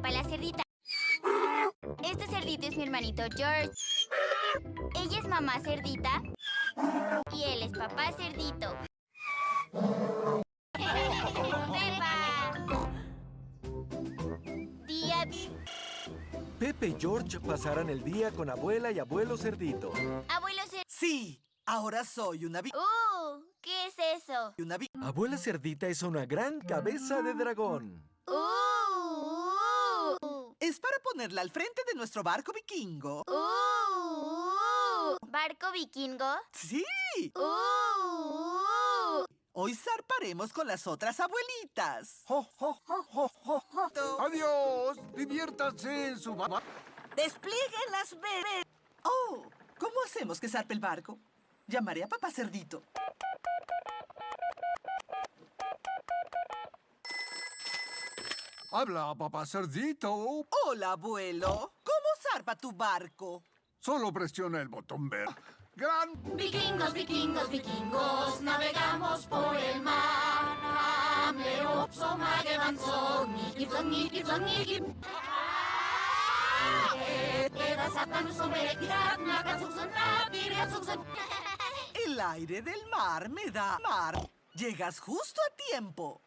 la cerdita. Este cerdito es mi hermanito George. Ella es mamá cerdita. Y él es papá cerdito. ¡Pepa! Día... Pepe y George pasarán el día con abuela y abuelo cerdito. Abuelo cer... Sí, ahora soy una vi... ¡Uh! ¿Qué es eso? Una vi... Abuela cerdita es una gran cabeza de dragón. ¡Uh! Es para ponerla al frente de nuestro barco vikingo. ¡Uh! ¿Barco vikingo? Sí, ¡Uh! hoy zarparemos con las otras abuelitas. ¡Jo, jo, jo, jo, jo, jo! ¡Adiós! ¡Diviértanse en su mamá! ¡Desplieguen las bebés! Oh, ¿cómo hacemos que zarpe el barco? Llamaré a papá cerdito. Habla, papá cerdito. Hola, abuelo. ¿Cómo zarpa tu barco? Solo presiona el botón verde. ¡Gran! Vikingos, vikingos, vikingos, navegamos por el mar. Hamle också magevansson, Nikipson, Nikipson. El aire del mar me da mar. Llegas justo a tiempo.